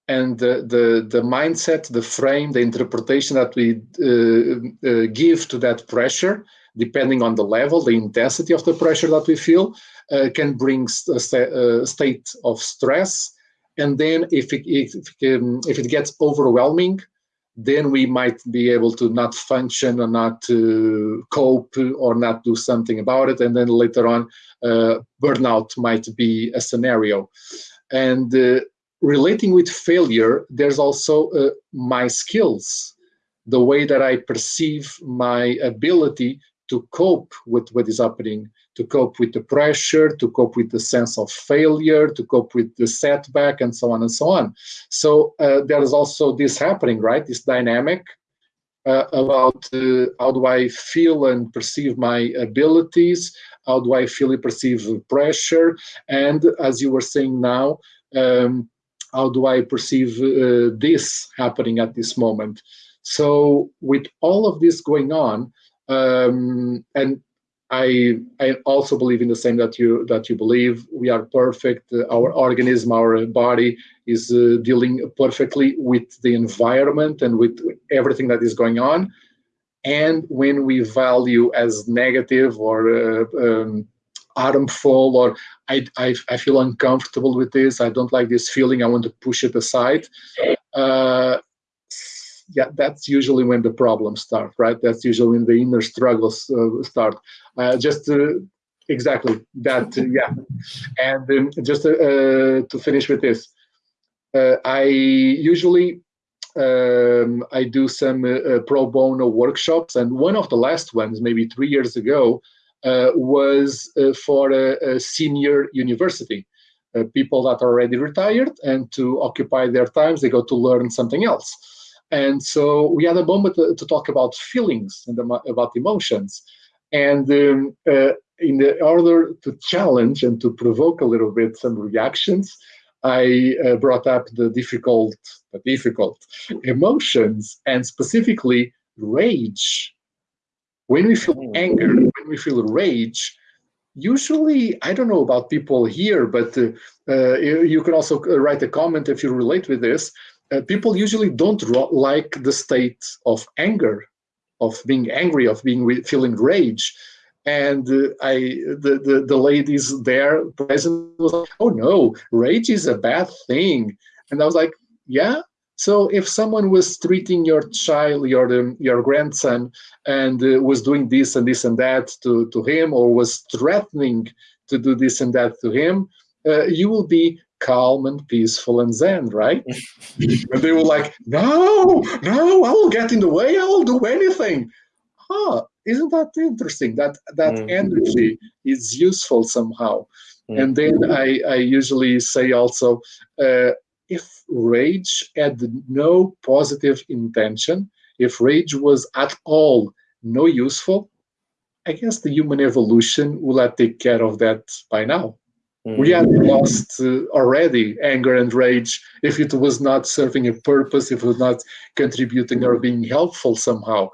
A: and the, the, the mindset, the frame, the interpretation that we uh, uh, give to that pressure, depending on the level, the intensity of the pressure that we feel, uh, can bring a, a, state of stress. And then if it, if, um, if it gets overwhelming, then we might be able to not function or not to cope or not do something about it. And then later on, uh, burnout might be a scenario. And uh, relating with failure, there's also uh, my skills, the way that I perceive my ability to cope with what is happening, to cope with the pressure, to cope with the sense of failure, to cope with the setback, and so on and so on. So uh, there is also this happening, right? This dynamic uh, about uh, how do I feel and perceive my abilities, how do I feel and perceive pressure, and as you were saying now, um, how do I perceive uh, this happening at this moment? So with all of this going on, um, and I I also believe in the same that you that you believe. We are perfect. Our organism, our body is uh, dealing perfectly with the environment and with everything that is going on. And when we value as negative or uh, um, harmful or I, I, I, feel uncomfortable with this, I don't like this feeling, I want to push it aside. Uh, yeah, that's usually when the problems start, right? That's usually when the inner struggles uh, start. Uh, just exactly that, yeah. And um, just uh, to finish with this, uh, I usually um, I do some uh, pro bono workshops, and one of the last ones, maybe three years ago, uh, was uh, for a, a, senior university. Uh, people that are already retired and to occupy their times, they go to learn something else. And so we had a moment to, to talk about feelings and about emotions. And um, uh, in the order to challenge and to provoke a little bit some reactions, I uh, brought up the difficult, the difficult emotions and specifically rage when we feel mm. anger, when we feel rage, usually, I don't know about people here, but uh, uh, you can also uh, write a comment if you relate with this. Uh, people usually don't like the state of anger, of being angry, of being feeling rage. And uh, I, the, the, the ladies there present was like, oh no, rage is a bad thing. And I was like, yeah, so if someone was treating your child, your um, your grandson, and uh, was doing this and this and that to, to him, or was threatening to do this and that to him, uh, you will be calm and peaceful and zen, right? and they were like, no, no, I will get in the way. I will do anything. Huh, isn't that interesting? That that mm. energy is useful somehow. Mm. And then I, I usually say also, uh, if rage had no positive intention, if rage was at all no useful, I guess the human evolution will have take care of that by now. Mm. We had lost uh, already anger and rage if it was not serving a purpose, if it was not contributing or being helpful somehow.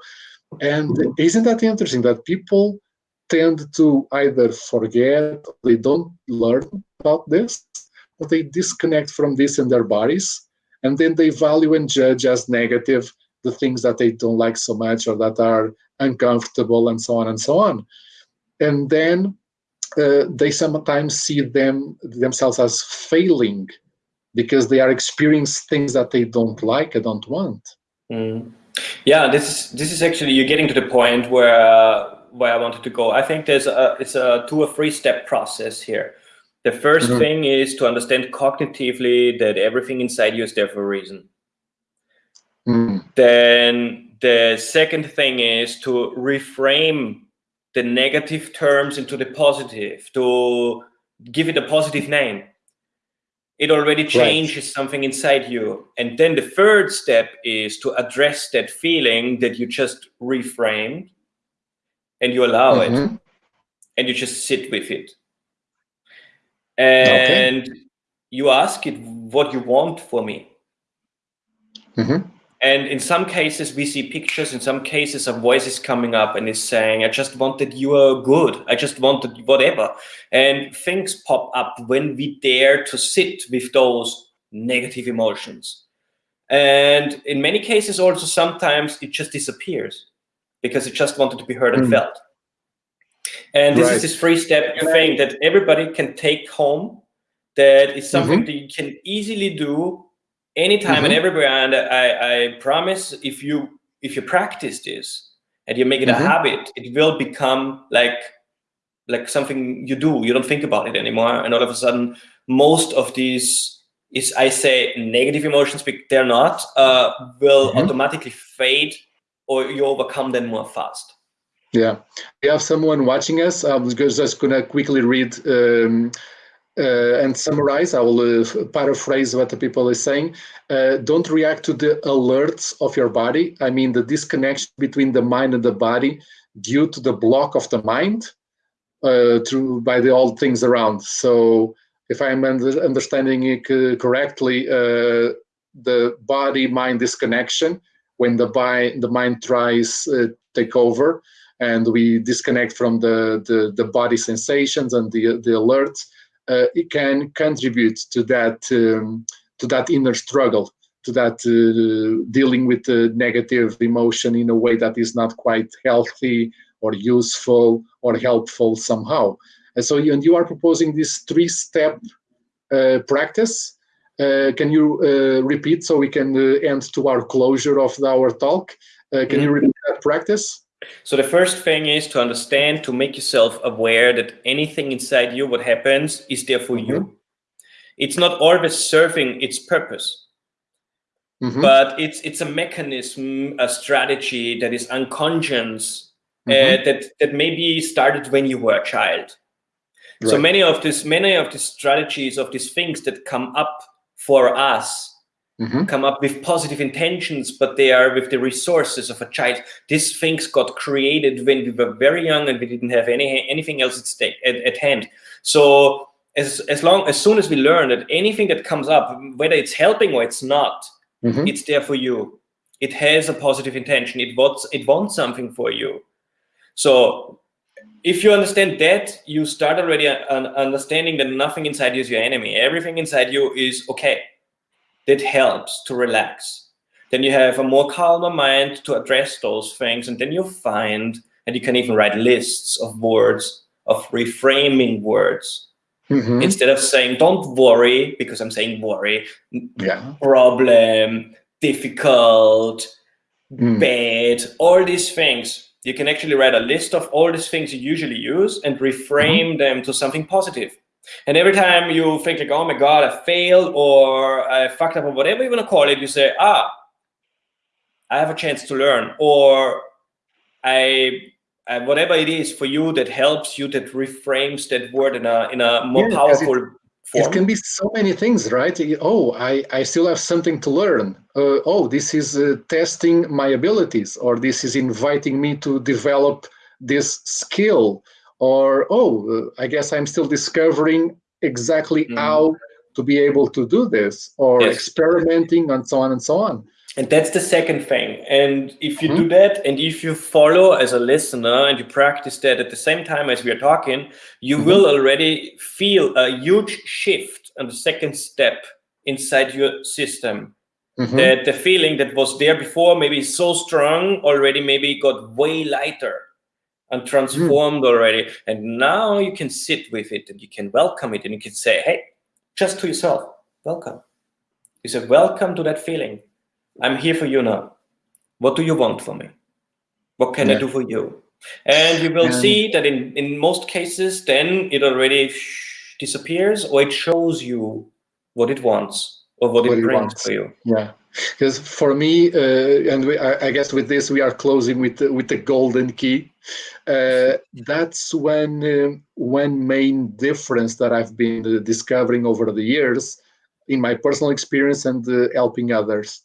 A: And isn't that interesting that people tend to either forget, they don't learn about this, or they disconnect from this in their bodies, and then they value and judge as negative the things that they don't like so much or that are uncomfortable and so on and so on. And then uh, they sometimes see them themselves as failing because they are experiencing things that they don't like and don't want.
B: Mm. Yeah, this is this is actually you're getting to the point where uh, where I wanted to go. I think there's a it's a two or three step process here. The 1st mm -hmm. thing is to understand cognitively that everything inside you is there for a reason.
A: Mm.
B: Then the second thing is to reframe the negative terms into the positive, to give it a positive name it already changes right. something inside you. And then the third step is to address that feeling that you just reframed and you allow mm -hmm. it mm-hmm. and you just sit with it. And okay. you ask it what you want for me.
A: Mm -hmm.
B: And in some cases, we see pictures. In some cases, a voice is coming up and is saying, I just wanted you are good. I just wanted whatever. And things pop up when we dare to sit with those negative emotions. And in many cases, also sometimes it just disappears because it just wanted to be heard and mm. felt. And this right. is this three step thing that everybody can take home. That is something mm -hmm. that you can easily do anytime mm -hmm. and mm-hmm. everywhere. And I, I promise if you if you practice this and you make it mm -hmm. a mm-hmm. habit, it will become like like something you do. You don't think about it anymore. And all of a sudden, most of these is I say negative emotions, but they're not, uh, will mm -hmm. automatically fade or you overcome them more fast.
A: Yeah, we have someone watching us. I was just gonna quickly read um, uh, and summarize, I will uh, paraphrase what the people are saying. Uh, don't react to the alerts of your body. I mean, the disconnection between the mind and the body due to the block of the mind uh, through by the old things around. So if I'm under, understanding it correctly, uh, the body-mind disconnection, when the, the mind tries uh, take over and we disconnect from the, the, the body sensations and the, the alerts, uh, it can contribute to that um, to that inner struggle, to that uh, dealing with the negative emotion in a way that is not quite healthy or useful or helpful somehow. And so, you, and you are proposing this three-step uh, practice. Uh, can you uh, repeat so we can uh, end to our closure of our talk? can mm -hmm. you repeat that practice?
B: So the first thing is to understand, to make yourself aware that anything inside you, what happens, is there for mm -hmm. you. Mm-hmm. It's not always serving its purpose, mm -hmm. but it's it's a mechanism, a strategy that is unconscious, mm -hmm. uh, mm-hmm. that that maybe started when you were a child. Right. So many of this, many of the strategies of these things that come up for us Mm -hmm. come up with positive intentions, but they are with the resources of a child. These things got created when we were very young and we didn't have any anything else at stake at, at hand. So as as long as soon as we learn that anything that comes up, whether it's helping or it's not, mm -hmm. it's there for you. It has a positive intention. It wants it wants something for you. So if you understand that, you start already understanding that nothing inside you is your enemy. Everything inside you is okay that helps to relax. Then you have a more calmer mind to address those things. And then you find, and you can even write lists of words, of reframing words. Mm -hmm. Instead of saying, don't worry, because I'm saying worry,
A: yeah.
B: problem, difficult, mm. bad, all these things. You can actually write a list of all these things you usually use and reframe mm -hmm. them to something positive. And every time you think like, oh my God, I failed or I fucked up or whatever you want to call it, you say, ah, I have a chance to learn or I, I whatever it is for you that helps you, that reframes that word in a, in a more yeah, powerful it, form.
A: It can be so many things, right? Oh, I, I still have something to learn. Uh, oh, this is uh, testing my abilities or this is inviting me to develop this skill or oh i guess i'm still discovering exactly mm. how to be able to do this or yes. experimenting and so on and so on
B: And that's the second thing. And if you mm -hmm. do
A: mm-hmm.
B: that, and if you follow as a listener and you practice that at the same time as we are talking, you mm -hmm. will already feel a huge shift on the second step inside your system. Mm -hmm. That the feeling that was there before, maybe so strong, already maybe got way lighter and transformed mm. already. And now you can sit with it and you can welcome it and you can say, hey, just to yourself, welcome. You say, welcome to that feeling I'm here for you now. What do you want from me? What can yeah. I do for you? And you will and see that in, in most cases, then it already disappears or it shows you what it wants or what, what it brings for you.
A: Yeah, because for me, uh, and we, I, I, guess with this, we are closing with the, with the golden key. Uh, that's when uh, one main difference that I've been uh, discovering over the years in my personal experience and uh, helping others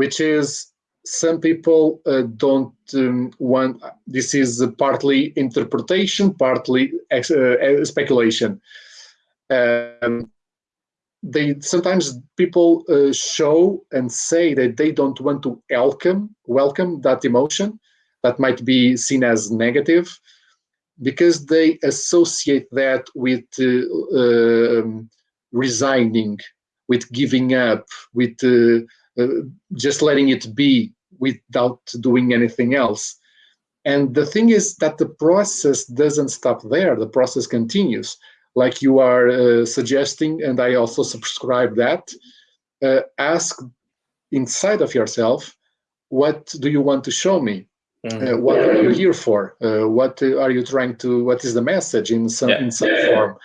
A: which is some people uh, don't um, want, this is partly interpretation, partly ex, uh, speculation. Um, they sometimes people uh, show and say that they don't want to welcome welcome that emotion that might be seen as negative because they associate that with uh, um, resigning with giving up with uh, uh, just letting it be without doing anything else. And the thing is that the process doesn't stop there. The process continues, like you are uh, suggesting, and I also subscribe that. Uh, ask inside of yourself, what do you want to show me? Mm -hmm. uh, what are you here for? Uh, what are you trying to? What is the message in some yeah. in some form?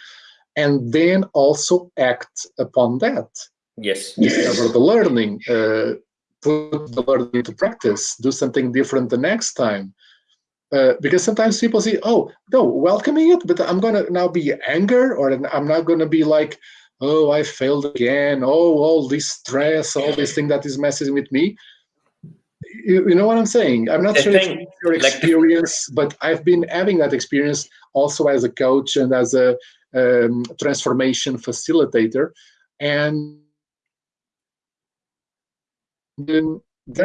A: And then also act upon that.
B: Yes.
A: Discover the learning, uh, put the learning into practice, do something different the next time. Uh, because sometimes people say, oh, no, welcoming it, but I'm going to now be anger, or I'm not going to be like, oh, I failed again, oh, all this stress, all this thing that is messing with me. You, you know what I'm saying? I'm not the sure thing, it's your experience, like but I've been having that experience also as a coach and as a um, transformation facilitator. And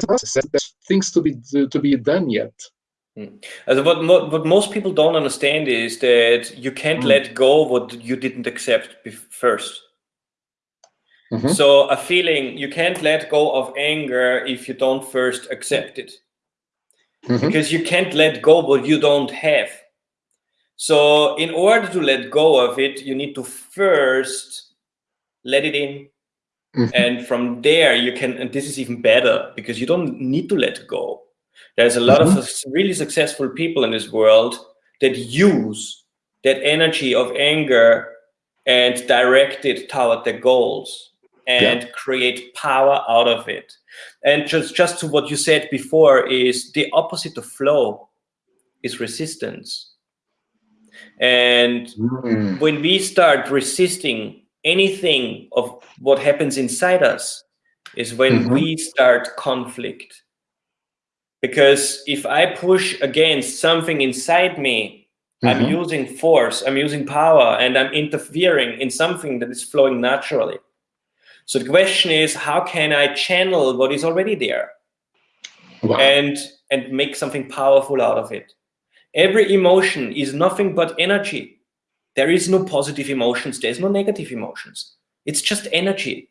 A: process. There's things to be to, to be done yet.
B: Mm. Also what what most people don't understand is that you can't mm. let go what you didn't accept 1st mm -hmm. So a feeling you can't let go of anger if you don't first accept it, -hmm. because you can't let go what you don't have. So in order to let go of it, you need to first let it in, Mm -hmm. And from there, you can, and this is even better because you don't need to let go. There's a lot mm -hmm. of mm-hmm. really successful people in this world that use that energy of anger and direct it toward their goals and yeah. create power out of it. And just, just to what you said before is the opposite of flow is resistance. And mm. when we start resisting anything of what happens inside us is when mm -hmm. we start conflict. Because if I push against something inside me, mm -hmm. I'm mm-hmm. using force, I'm using power, and I'm interfering in something that is flowing naturally. So the question is, how can I channel what is already there wow. and, and make something powerful out of it? Every emotion is nothing but energy. There is no positive emotions. There's no negative emotions. It's just energy.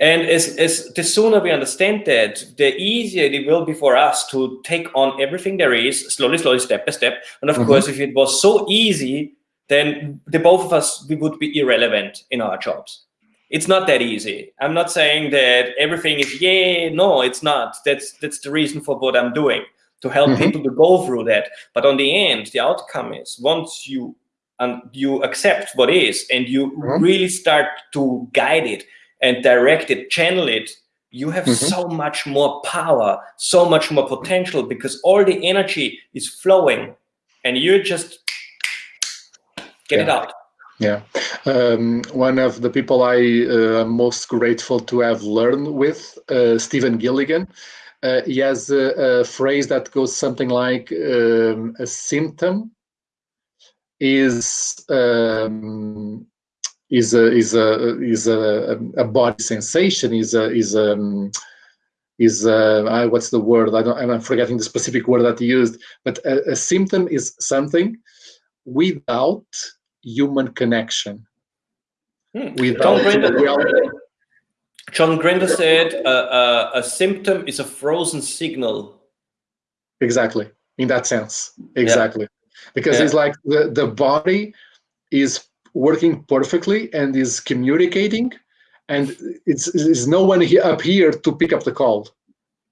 B: And as, as the sooner we understand that, the easier it will be for us to take on everything there is, slowly, slowly, step by step. And of mm -hmm. course, if it was so easy, then the both of us, we would be irrelevant in our jobs. It's not that easy. I'm not saying that everything is, yeah, no, it's not. That's, that's the reason for what I'm doing, to help mm -hmm. people to go through that. But on the end, the outcome is once you and you accept what is and you mm -hmm. really start to guide it and direct it, channel it, you have mm -hmm. so much more power, so much more potential because all the energy is flowing and you just get yeah. it out.
A: Yeah, um, one of the people I uh, am most grateful to have learned with, uh, Stephen Gilligan, uh, he has a, a, phrase that goes something like um, a symptom is um, is a is a is a, a body sensation is a is a um, is uh, what's the word? I don't, I'm forgetting the specific word that he used. But a, a symptom is something without human connection.
B: Hmm. Without John Grinder, John Grinder said uh, uh, a symptom is a frozen signal.
A: Exactly. In that sense, exactly. Yeah. Because yeah. it's like the, the body is working perfectly and is communicating and it's, no one here, up here to pick up the call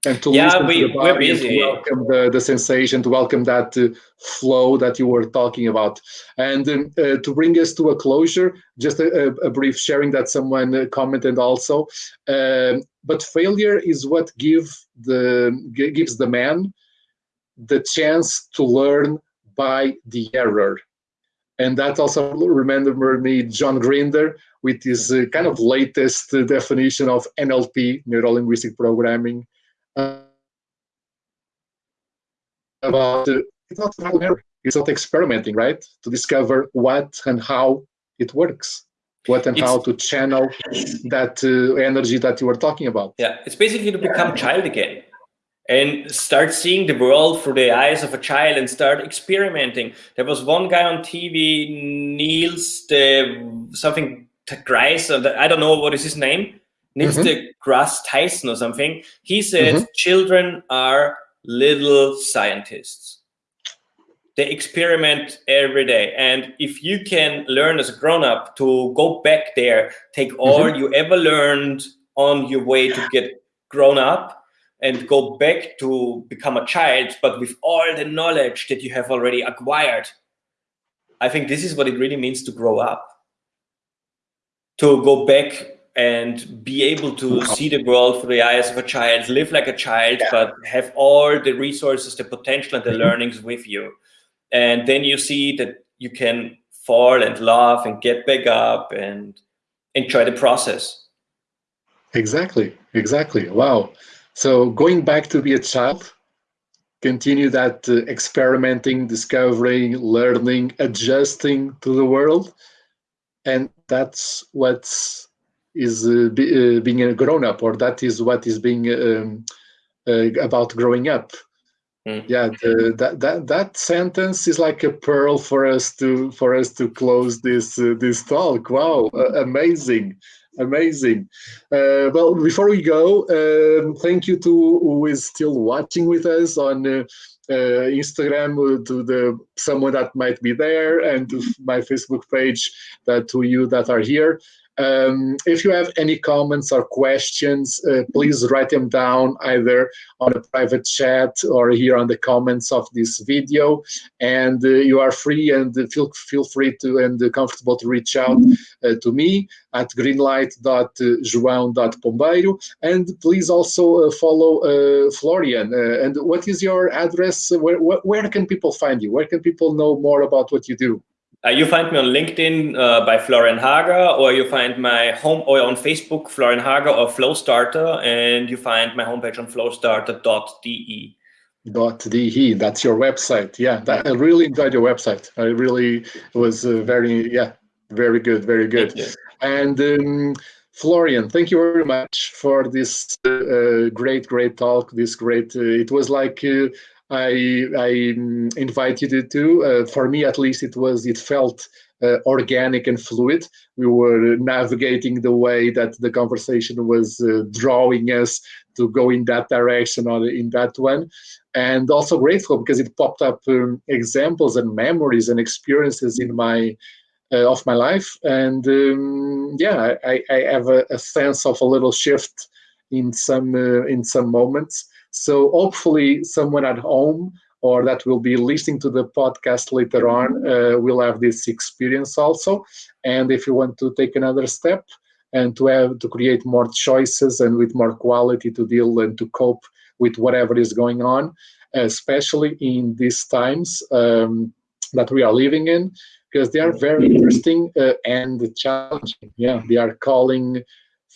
A: and to
B: yeah, listen we, to the body
A: to welcome the, the sensation, to welcome that uh, flow that you were talking about. And um, uh, to bring us to a closure, just a, a brief sharing that someone uh, commented also. Um, but failure is what give the gives the man the chance to learn by the error. And that also remember me John Grinder with his uh, kind of latest uh, definition of NLP, neuro-linguistic programming, uh, about uh, it's not trial and error, it's not experimenting, right? To discover what and how it works, what and it's, how to channel that uh, energy that you were talking about.
B: Yeah, it's basically to become child again and start seeing the world through the eyes of a child and start experimenting. There was one guy on TV, Niels, the something Grice, I don't know what is his name, Niels mm -hmm. deGrasse Tyson or something. He said mm -hmm. children are little scientists. They experiment every day. And if you can learn as a grown up to go back there, take all mm -hmm. you ever learned on your way to get grown up and go back to become a child, but with all the knowledge that you have already acquired. I think this is what it really means to grow up. To go back and be able to see the world through the eyes of a child, live like a child, yeah. but have all the resources, the potential and the learnings with you. And then you see that you can fall and laugh and get back up and enjoy the process.
A: Exactly, exactly. Wow. So going back to be a child, continue that uh, experimenting, discovering, learning, adjusting to the world. And that's what's uh, be, uh, being a grown up, or that is what is being um, uh, about growing up. Mm. Yeah, the, that that that sentence is like a pearl for us to for us to close this uh, this talk. Wow, amazing, amazing. Uh, well, before we go, um, thank you to who is still watching with us on. Uh, uh, Instagram uh, to the someone that might be there and to my Facebook page that to you that are here. Um, if you have any comments or questions, uh, please write them down either on a private chat or here on the comments of this video. And uh, you are free and feel feel free to and comfortable to reach out uh, to me at greenlight.joão.pombeiro. And please also uh, follow uh, Florian. Uh, and what is your address? Where, where can people find you? Where can people know more about what you do?
B: Uh, you find me on LinkedIn uh, by Florian Hager, or you find my home or on Facebook, Florian Hager or Flowstarter, and you find my homepage on flowstarter.de.
A: Dot de. That's your website. Yeah, that, I really enjoyed your website. I really was uh, very yeah, very good, very good. And um, Florian, thank you very much for this uh, great, great talk. This great. Uh, it was like uh, I, I invited you to. Uh, for me, at least, it was. It felt uh, organic and fluid. We were navigating the way that the conversation was uh, drawing us to go in that direction or in that one. And also grateful because it popped up um, examples and memories and experiences in my uh, of my life. And um, yeah, I, I have a, a, sense of a little shift in some uh, in some moments. So hopefully someone at home or that will be listening to the podcast later on uh, will have this experience also. And if you want to take another step and to have to create more choices and with more quality to deal and to cope with whatever is going on, especially in these times um, that we are living in, because they are very interesting uh, and challenging. Yeah, they are calling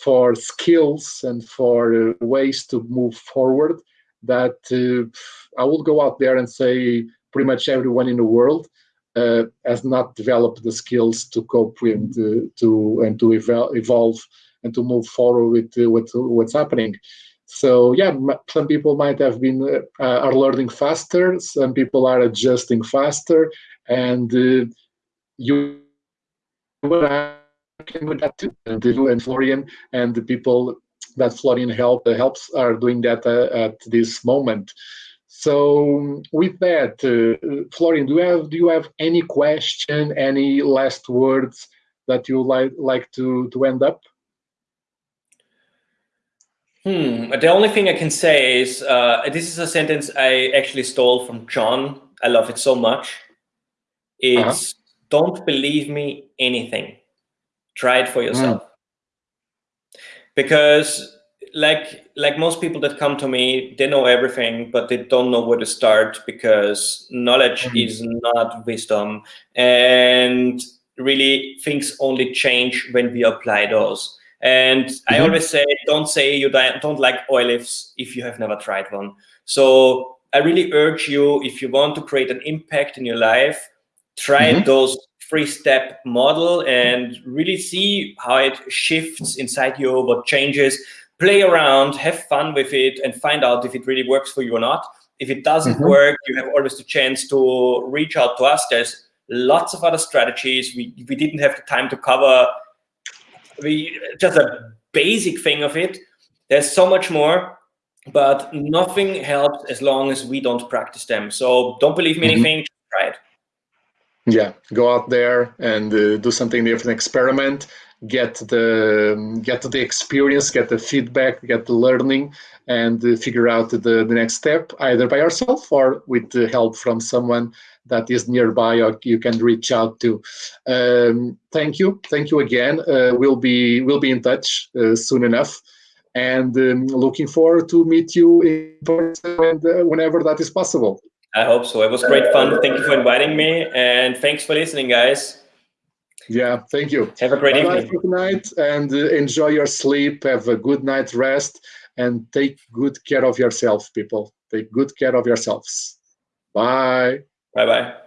A: for skills and for uh, ways to move forward that uh, I will go out there and say pretty much everyone in the world uh, has not developed the skills to cope with uh, to and to evolve and to move forward with, with what's happening. So yeah, some people might have been uh, are learning faster. Some people are adjusting faster, and uh, you can do that too. And you and Florian and the people that Florian help uh, helps are doing that uh, at this moment. So with that, uh, Florian, do you have do you have any question, any last words that you like like to to end up?
B: Hmm. The only thing I can say is uh, this is a sentence I actually stole from John. I love it so much. It's uh -huh. don't believe me anything. Try it for yourself. Mm. Because like like most people that come to me, they know everything, but they don't know where to start because knowledge mm -hmm. is not wisdom. And really things only change when we apply those. And mm -hmm. I mm-hmm. always say, don't say you don't like olives if you have never tried one. So I really urge you, if you want to create an impact in your life, try mm -hmm. those three-step model and really see how it shifts inside you, what changes, play around, have fun with it, and find out if it really works for you or not. If it doesn't mm -hmm. work, you have always the chance to reach out to us. There's lots of other strategies. We, we didn't have the time to cover we just a basic thing of it. There's so much more, but nothing helps as long as we don't practice them. So don't believe me mm -hmm. anything.
A: Yeah, go out there and uh, do something different, experiment, get the get the experience, get the feedback, get the learning, and uh, figure out the, the next step either by yourself or with the help from someone that is nearby or you can reach out to. Um, thank you, thank you again. Uh, we'll be we'll be in touch uh, soon enough, and um, looking forward to meet you in person uh, whenever that is possible.
B: I hope so. It was great fun. Thank you for inviting me, and thanks for listening, guys.
A: Yeah, thank you.
B: Have a great Bye evening.
A: Good night, and uh, enjoy your sleep. Have a good night rest, and take good care of yourself, people. Take good care of yourselves. Bye.
B: Bye bye.